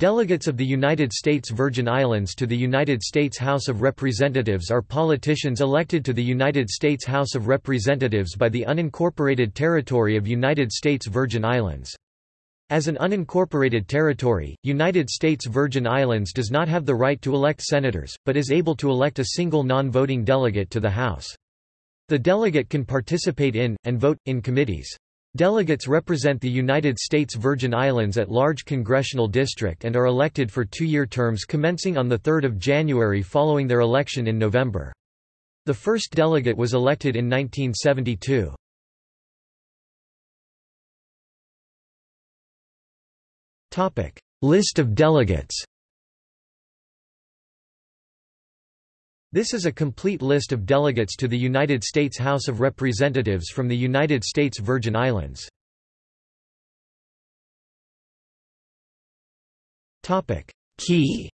Delegates of the United States Virgin Islands to the United States House of Representatives are politicians elected to the United States House of Representatives by the unincorporated territory of United States Virgin Islands. As an unincorporated territory, United States Virgin Islands does not have the right to elect senators, but is able to elect a single non-voting delegate to the House. The delegate can participate in, and vote, in committees. Delegates represent the United States Virgin Islands at large congressional district and are elected for two-year terms commencing on 3 January following their election in November. The first delegate was elected in 1972. List of delegates This is a complete list of delegates to the United States House of Representatives from the United States Virgin Islands. Key